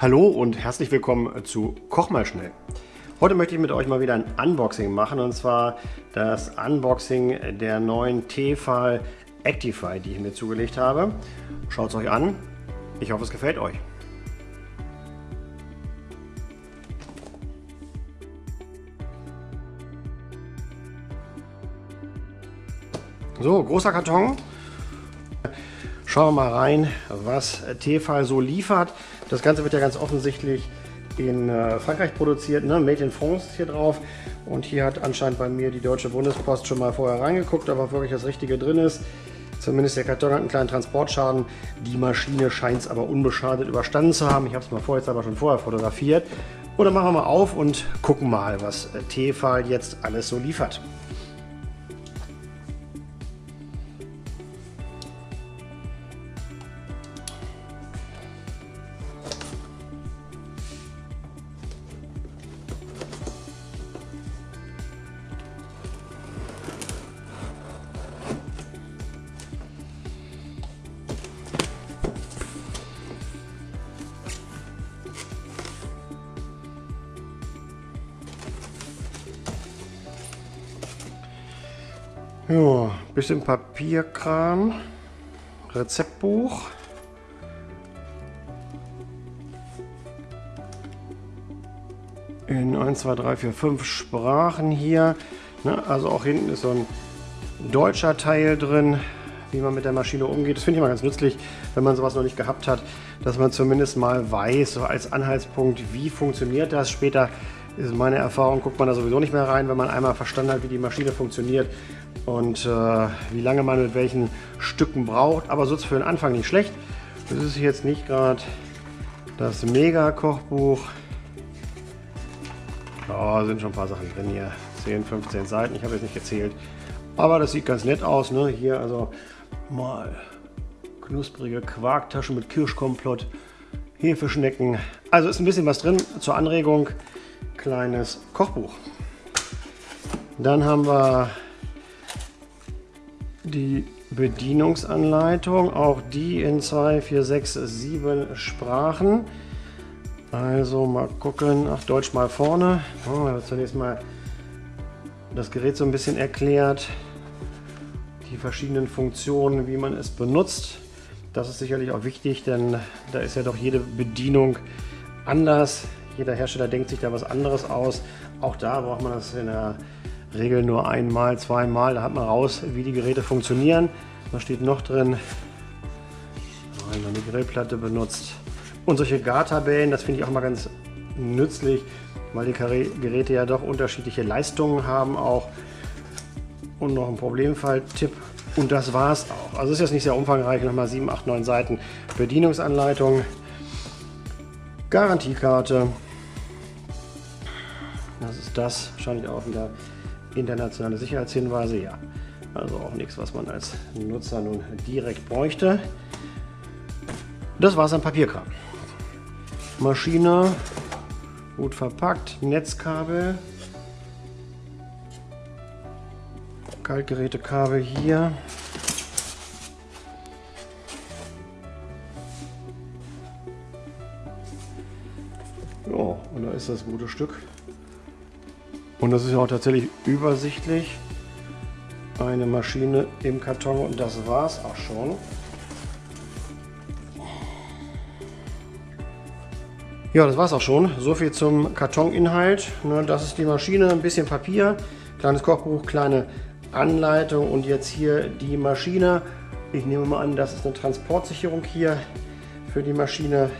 Hallo und herzlich willkommen zu Koch mal schnell. Heute möchte ich mit euch mal wieder ein Unboxing machen und zwar das Unboxing der neuen Tefal Actify, die ich mir zugelegt habe. Schaut es euch an. Ich hoffe, es gefällt euch. So, großer Karton. Schauen wir mal rein, was Tefal so liefert. Das Ganze wird ja ganz offensichtlich in äh, Frankreich produziert, ne? Made in France hier drauf. Und hier hat anscheinend bei mir die Deutsche Bundespost schon mal vorher reingeguckt, ob wirklich das Richtige drin ist. Zumindest der Karton hat einen kleinen Transportschaden. Die Maschine scheint es aber unbeschadet überstanden zu haben. Ich habe es mal vorher, jetzt aber schon vorher fotografiert. Oder machen wir mal auf und gucken mal, was äh, Tefal jetzt alles so liefert. Ja, bisschen Papierkram, Rezeptbuch. In 1, 2, 3, 4, 5 Sprachen hier. Ne, also auch hinten ist so ein deutscher Teil drin, wie man mit der Maschine umgeht. Das finde ich mal ganz nützlich, wenn man sowas noch nicht gehabt hat, dass man zumindest mal weiß, so als Anhaltspunkt, wie funktioniert das. Später ist meine Erfahrung, guckt man da sowieso nicht mehr rein, wenn man einmal verstanden hat, wie die Maschine funktioniert und äh, wie lange man mit welchen Stücken braucht. Aber so ist für den Anfang nicht schlecht. Das ist jetzt nicht gerade das Mega-Kochbuch. Da oh, sind schon ein paar Sachen drin hier. 10, 15 Seiten, ich habe jetzt nicht gezählt. Aber das sieht ganz nett aus. Ne? Hier also mal knusprige Quarktaschen mit Kirschkomplott, Hefeschnecken. Also ist ein bisschen was drin zur Anregung. Kleines Kochbuch. Dann haben wir die Bedienungsanleitung, auch die in 2, 4, 6, 7 Sprachen. Also mal gucken, ach Deutsch mal vorne. Oh, zunächst mal das Gerät so ein bisschen erklärt, die verschiedenen Funktionen, wie man es benutzt. Das ist sicherlich auch wichtig, denn da ist ja doch jede Bedienung anders. Jeder Hersteller denkt sich da was anderes aus. Auch da braucht man das in der Regel nur einmal, zweimal. Da hat man raus, wie die Geräte funktionieren. Was steht noch drin? Wenn man die Grillplatte benutzt. Und solche Gartabellen, das finde ich auch mal ganz nützlich, weil die Geräte ja doch unterschiedliche Leistungen haben auch. Und noch ein Problemfall-Tipp. Und das war es auch. Also ist jetzt nicht sehr umfangreich, nochmal 7, 8, 9 Seiten Bedienungsanleitung, Garantiekarte. Das ist das, wahrscheinlich auch wieder internationale Sicherheitshinweise, ja. Also auch nichts, was man als Nutzer nun direkt bräuchte. Das war es an Papierkram. Maschine, gut verpackt, Netzkabel, Kaltgerätekabel hier. Ja, und da ist das gute Stück. Und das ist ja auch tatsächlich übersichtlich. Eine Maschine im Karton und das war es auch schon. Ja, das war es auch schon. So viel zum Kartoninhalt. Das ist die Maschine, ein bisschen Papier, kleines Kochbuch, kleine Anleitung und jetzt hier die Maschine. Ich nehme mal an, das ist eine Transportsicherung hier für die Maschine,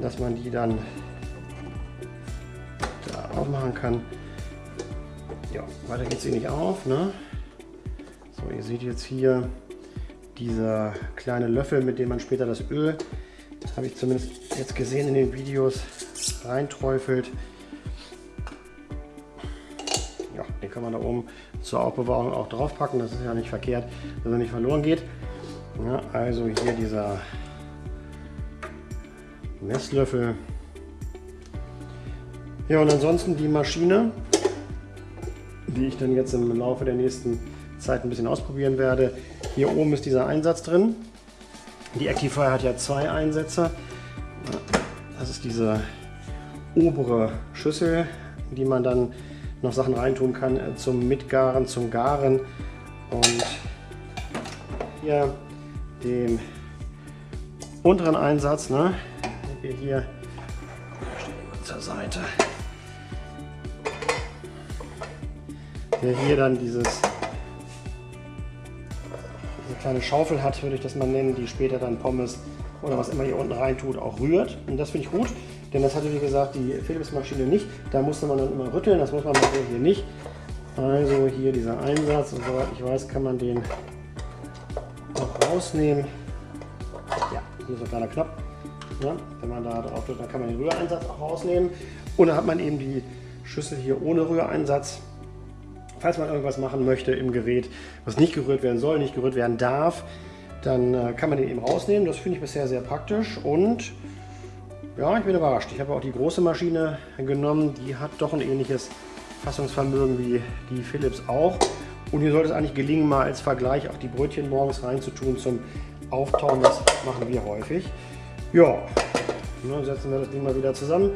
dass man die dann aufmachen kann. Ja, weiter geht sie nicht auf. Ne? So, ihr seht jetzt hier dieser kleine Löffel, mit dem man später das Öl, habe ich zumindest jetzt gesehen in den Videos, reinträufelt. Ja, den kann man da oben zur Aufbewahrung auch drauf packen. Das ist ja nicht verkehrt, dass er nicht verloren geht. Ja, also hier dieser Messlöffel ja, und ansonsten die Maschine, die ich dann jetzt im Laufe der nächsten Zeit ein bisschen ausprobieren werde. Hier oben ist dieser Einsatz drin. Die Actifier hat ja zwei Einsätze. Das ist diese obere Schüssel, in die man dann noch Sachen reintun kann äh, zum Mitgaren, zum Garen und hier dem unteren Einsatz, ne, wir hier zur Seite, der hier dann dieses diese kleine Schaufel hat, würde ich das mal nennen, die später dann Pommes oder was immer hier unten rein tut, auch rührt. Und das finde ich gut, denn das hatte wie gesagt die Philips-Maschine nicht. Da musste man dann immer rütteln, das muss man hier nicht. Also hier dieser Einsatz und soweit ich weiß, kann man den auch rausnehmen. Ja, hier ist ein kleiner Knopf. Ja, wenn man da drauf drückt, dann kann man den Rühreinsatz auch rausnehmen. Und dann hat man eben die Schüssel hier ohne Rühreinsatz. Falls man irgendwas machen möchte im Gerät, was nicht gerührt werden soll, nicht gerührt werden darf, dann äh, kann man den eben rausnehmen. Das finde ich bisher sehr praktisch und ja, ich bin überrascht. Ich habe auch die große Maschine genommen, die hat doch ein ähnliches Fassungsvermögen wie die Philips auch. Und hier sollte es eigentlich gelingen, mal als Vergleich auch die Brötchen morgens reinzutun zum Auftauen. Das machen wir häufig. Ja, dann setzen wir das Ding mal wieder zusammen.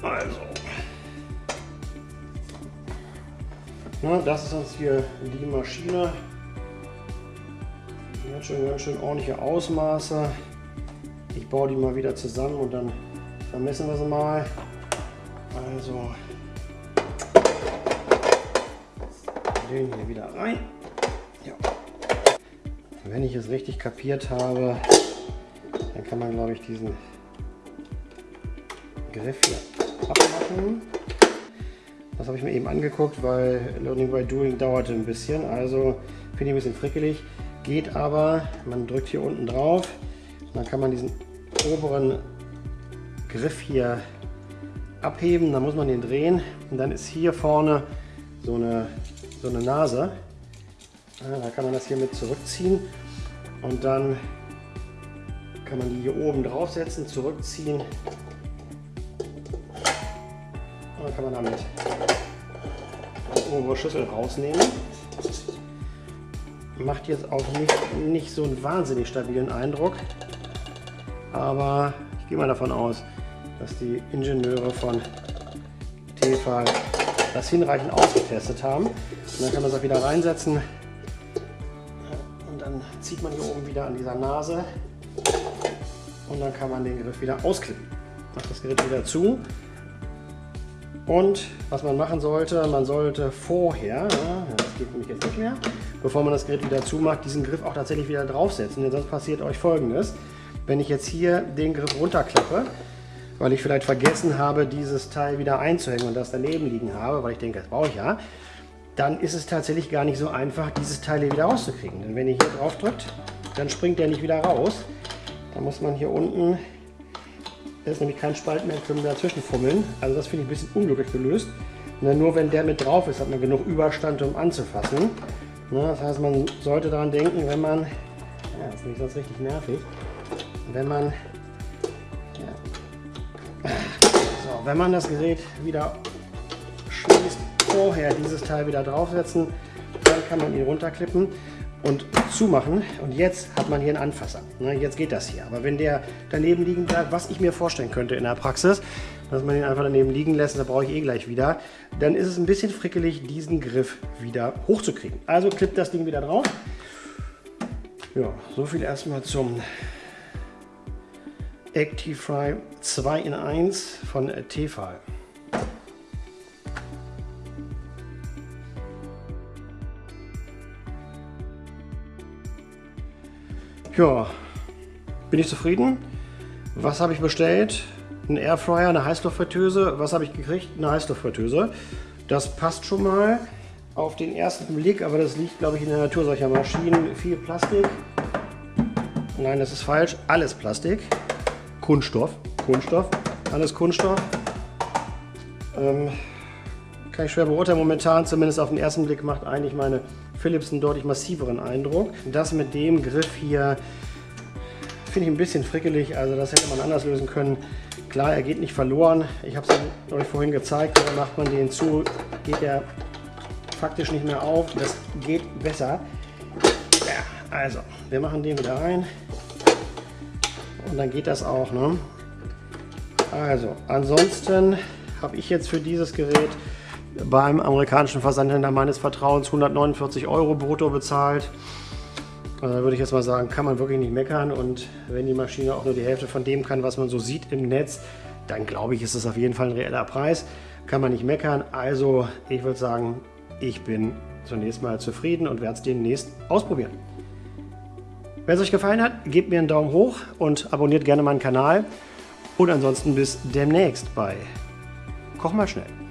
Also, na, das ist jetzt hier die Maschine. Hat schon ganz schön ordentliche Ausmaße. Ich baue die mal wieder zusammen und dann vermessen wir sie mal. Also den hier wieder rein. Ja. Wenn ich es richtig kapiert habe, dann kann man glaube ich diesen Griff hier abmachen. Das habe ich mir eben angeguckt, weil Learning by Doing dauerte ein bisschen. Also finde ich ein bisschen frickelig. Geht aber, man drückt hier unten drauf, dann kann man diesen oberen Griff hier abheben, dann muss man den drehen und dann ist hier vorne so eine, so eine Nase. Da kann man das hier mit zurückziehen und dann kann man die hier oben draufsetzen, zurückziehen und dann kann man damit die obere Schüssel rausnehmen macht jetzt auch nicht, nicht so einen wahnsinnig stabilen Eindruck. Aber ich gehe mal davon aus, dass die Ingenieure von Tefal das hinreichend ausgetestet haben. Und dann kann man es auch wieder reinsetzen. Und dann zieht man hier oben wieder an dieser Nase. Und dann kann man den Griff wieder ausklippen. Macht das Gerät wieder zu. Und was man machen sollte, man sollte vorher, das geht nämlich jetzt nicht mehr, bevor man das Gerät wieder zumacht, diesen Griff auch tatsächlich wieder draufsetzen. Denn sonst passiert euch folgendes. Wenn ich jetzt hier den Griff runterklappe, weil ich vielleicht vergessen habe, dieses Teil wieder einzuhängen und das daneben liegen habe, weil ich denke, das brauche ich ja, dann ist es tatsächlich gar nicht so einfach, dieses Teil hier wieder rauszukriegen. Denn wenn ihr hier drauf drückt, dann springt der nicht wieder raus. Da muss man hier unten, da ist nämlich kein Spalt mehr, können wir dazwischen fummeln. Also das finde ich ein bisschen unglücklich gelöst. Und nur wenn der mit drauf ist, hat man genug Überstand, um anzufassen. Das heißt, man sollte daran denken, wenn man, ja, das ist nämlich sonst richtig nervig, wenn man, ja, so, wenn man das Gerät wieder schließt, vorher dieses Teil wieder draufsetzen, dann kann man ihn runterklippen und zumachen und jetzt hat man hier einen Anfasser. Ne, jetzt geht das hier. Aber wenn der daneben liegen bleibt, was ich mir vorstellen könnte in der Praxis, dass man ihn einfach daneben liegen lässt, da brauche ich eh gleich wieder, dann ist es ein bisschen frickelig, diesen Griff wieder hochzukriegen. Also klippt das Ding wieder drauf. Ja, so viel erstmal zum ActiveFry 2 in 1 von Tefal. Ja, bin ich zufrieden. Was habe ich bestellt? Ein Airfryer, eine Heißluftfritteuse. Was habe ich gekriegt? Eine Heißluftfritteuse. Das passt schon mal auf den ersten Blick, aber das liegt, glaube ich, in der Natur solcher Maschinen. Viel Plastik. Nein, das ist falsch. Alles Plastik. Kunststoff. Kunststoff. Alles Kunststoff. Ähm, kann ich schwer beurteilen. Momentan, zumindest auf den ersten Blick, macht eigentlich meine Philips einen deutlich massiveren Eindruck. Das mit dem Griff hier finde ich ein bisschen frickelig, also das hätte man anders lösen können. Klar, er geht nicht verloren. Ich habe es euch vorhin gezeigt, dann macht man den zu, geht er faktisch nicht mehr auf. Das geht besser. Ja, also, wir machen den wieder rein und dann geht das auch. Ne? Also, ansonsten habe ich jetzt für dieses Gerät beim amerikanischen Versandhändler meines Vertrauens 149 Euro brutto bezahlt. Da würde ich jetzt mal sagen, kann man wirklich nicht meckern. Und wenn die Maschine auch nur die Hälfte von dem kann, was man so sieht im Netz, dann glaube ich, ist es auf jeden Fall ein reeller Preis. Kann man nicht meckern. Also ich würde sagen, ich bin zunächst mal zufrieden und werde es demnächst ausprobieren. Wenn es euch gefallen hat, gebt mir einen Daumen hoch und abonniert gerne meinen Kanal. Und ansonsten bis demnächst bei Koch mal schnell.